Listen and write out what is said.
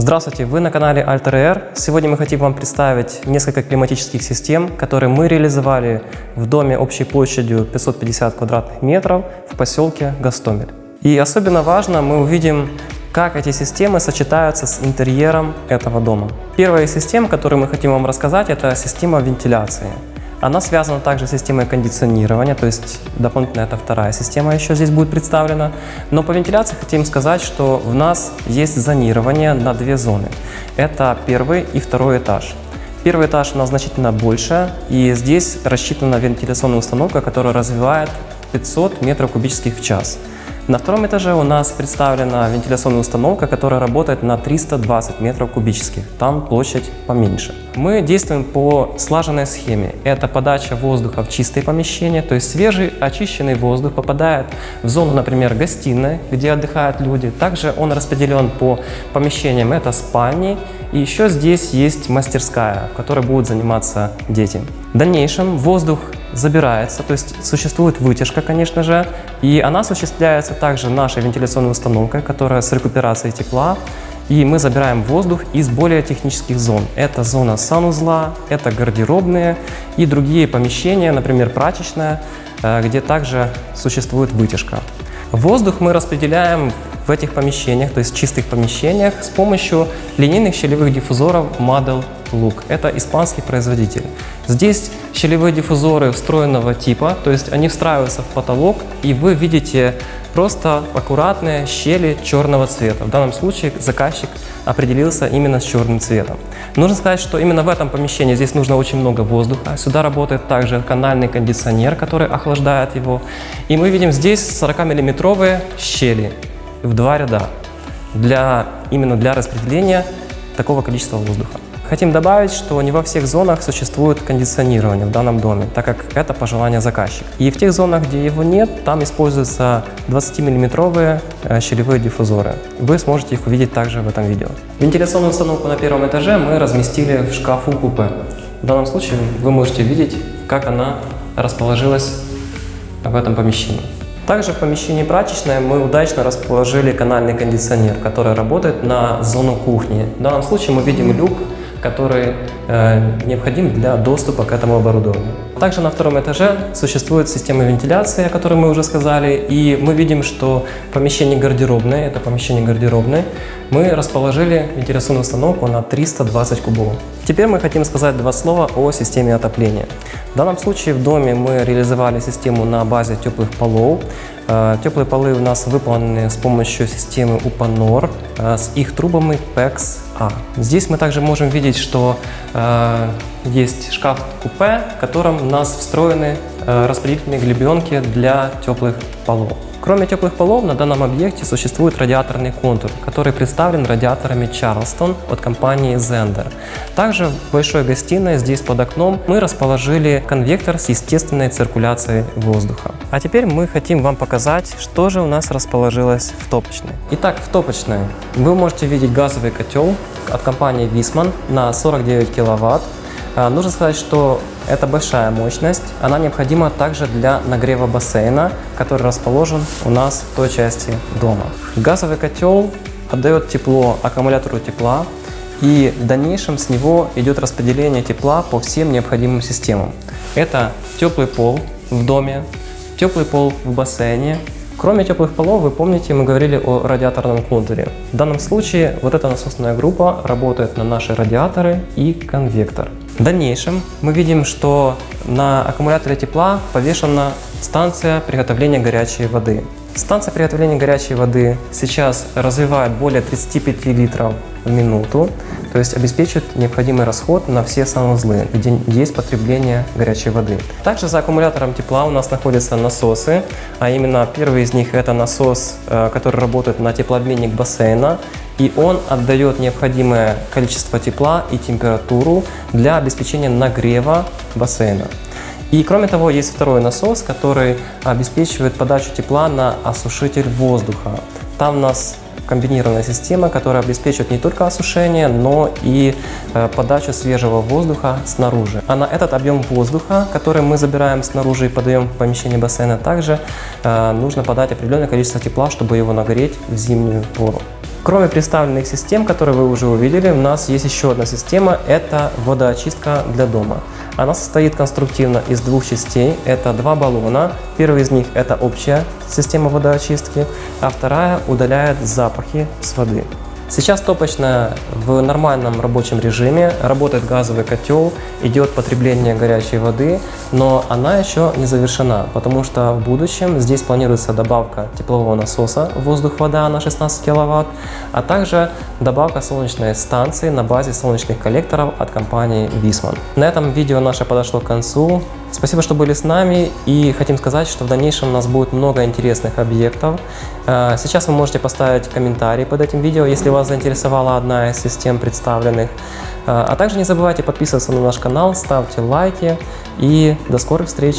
Здравствуйте, вы на канале Alter Air. Сегодня мы хотим вам представить несколько климатических систем, которые мы реализовали в доме общей площадью 550 квадратных метров в поселке Гастомель. И особенно важно, мы увидим, как эти системы сочетаются с интерьером этого дома. Первая из систем, которую мы хотим вам рассказать, это система вентиляции. Она связана также с системой кондиционирования, то есть дополнительно это вторая система еще здесь будет представлена. Но по вентиляции хотим сказать, что в нас есть зонирование на две зоны. Это первый и второй этаж. Первый этаж у нас значительно больше, и здесь рассчитана вентиляционная установка, которая развивает 500 метров кубических в час. На втором этаже у нас представлена вентиляционная установка, которая работает на 320 метров кубических. Там площадь поменьше. Мы действуем по слаженной схеме. Это подача воздуха в чистые помещения, то есть свежий очищенный воздух попадает в зону, например, гостиной, где отдыхают люди. Также он распределен по помещениям. Это спальни. И еще здесь есть мастерская, в которой будут заниматься дети. В дальнейшем воздух забирается, то есть существует вытяжка, конечно же, и она осуществляется также нашей вентиляционной установкой, которая с рекуперацией тепла, и мы забираем воздух из более технических зон. Это зона санузла, это гардеробные и другие помещения, например, прачечная, э, где также существует вытяжка. Воздух мы распределяем в этих помещениях, то есть чистых помещениях, с помощью линейных щелевых диффузоров Model Look. Это испанский производитель. Здесь щелевые диффузоры встроенного типа, то есть они встраиваются в потолок, и вы видите просто аккуратные щели черного цвета. В данном случае заказчик определился именно с черным цветом. Нужно сказать, что именно в этом помещении здесь нужно очень много воздуха. Сюда работает также канальный кондиционер, который охлаждает его. И мы видим здесь 40-миллиметровые щели в два ряда для, именно для распределения такого количества воздуха. Хотим добавить, что не во всех зонах существует кондиционирование в данном доме, так как это пожелание заказчика. И в тех зонах, где его нет, там используются 20-миллиметровые э, щелевые диффузоры. Вы сможете их увидеть также в этом видео. Вентиляционную установку на первом этаже мы разместили в шкафу купе. В данном случае вы можете видеть, как она расположилась в этом помещении. Также в помещении прачечной мы удачно расположили канальный кондиционер, который работает на зону кухни. В данном случае мы видим люк который э, необходим для доступа к этому оборудованию. Также на втором этаже существует система вентиляции, о которой мы уже сказали, и мы видим, что помещение гардеробное, это помещение гардеробное, мы расположили вентиляционную установку на 320 кубов. Теперь мы хотим сказать два слова о системе отопления. В данном случае в доме мы реализовали систему на базе теплых полов. Э, теплые полы у нас выполнены с помощью системы UPANOR э, с их трубами PEX-A. Здесь мы также можем видеть, что э, есть шкаф-купе, в котором нас встроены распределительные глебенки для теплых полов. Кроме теплых полов, на данном объекте существует радиаторный контур, который представлен радиаторами Charleston от компании Zender. Также в большой гостиной, здесь под окном, мы расположили конвектор с естественной циркуляцией воздуха. А теперь мы хотим вам показать, что же у нас расположилось в топочной. Итак, в топочной вы можете видеть газовый котел от компании Висман на 49 киловатт нужно сказать, что это большая мощность. Она необходима также для нагрева бассейна, который расположен у нас в той части дома. Газовый котел отдает тепло аккумулятору тепла, и в дальнейшем с него идет распределение тепла по всем необходимым системам. Это теплый пол в доме, теплый пол в бассейне, Кроме теплых полов, вы помните, мы говорили о радиаторном контуре. В данном случае вот эта насосная группа работает на наши радиаторы и конвектор. В дальнейшем мы видим, что на аккумуляторе тепла повешена станция приготовления горячей воды. Станция приготовления горячей воды сейчас развивает более 35 литров в минуту, то есть обеспечивает необходимый расход на все санузлы, где есть потребление горячей воды. Также за аккумулятором тепла у нас находятся насосы, а именно первый из них это насос, э, который работает на теплообменник бассейна, и он отдает необходимое количество тепла и температуру для обеспечения нагрева бассейна. И кроме того, есть второй насос, который обеспечивает подачу тепла на осушитель воздуха. Там у нас комбинированная система, которая обеспечивает не только осушение, но и э, подачу свежего воздуха снаружи. А на этот объем воздуха, который мы забираем снаружи и подаем в помещение бассейна, также э, нужно подать определенное количество тепла, чтобы его нагреть в зимнюю пору. Кроме представленных систем, которые вы уже увидели, у нас есть еще одна система – это водоочистка для дома. Она состоит конструктивно из двух частей. Это два баллона. Первый из них – это общая система водоочистки, а вторая удаляет запахи с воды. Сейчас топочная в нормальном рабочем режиме, работает газовый котел, идет потребление горячей воды, но она еще не завершена, потому что в будущем здесь планируется добавка теплового насоса воздух-вода на 16 кВт, а также добавка солнечной станции на базе солнечных коллекторов от компании Висман. На этом видео наше подошло к концу. Спасибо, что были с нами и хотим сказать, что в дальнейшем у нас будет много интересных объектов. Э, сейчас вы можете поставить комментарий под этим видео, если вас заинтересовала одна из систем представленных. Э, а также не забывайте подписываться на наш канал, ставьте лайки и до скорых встреч!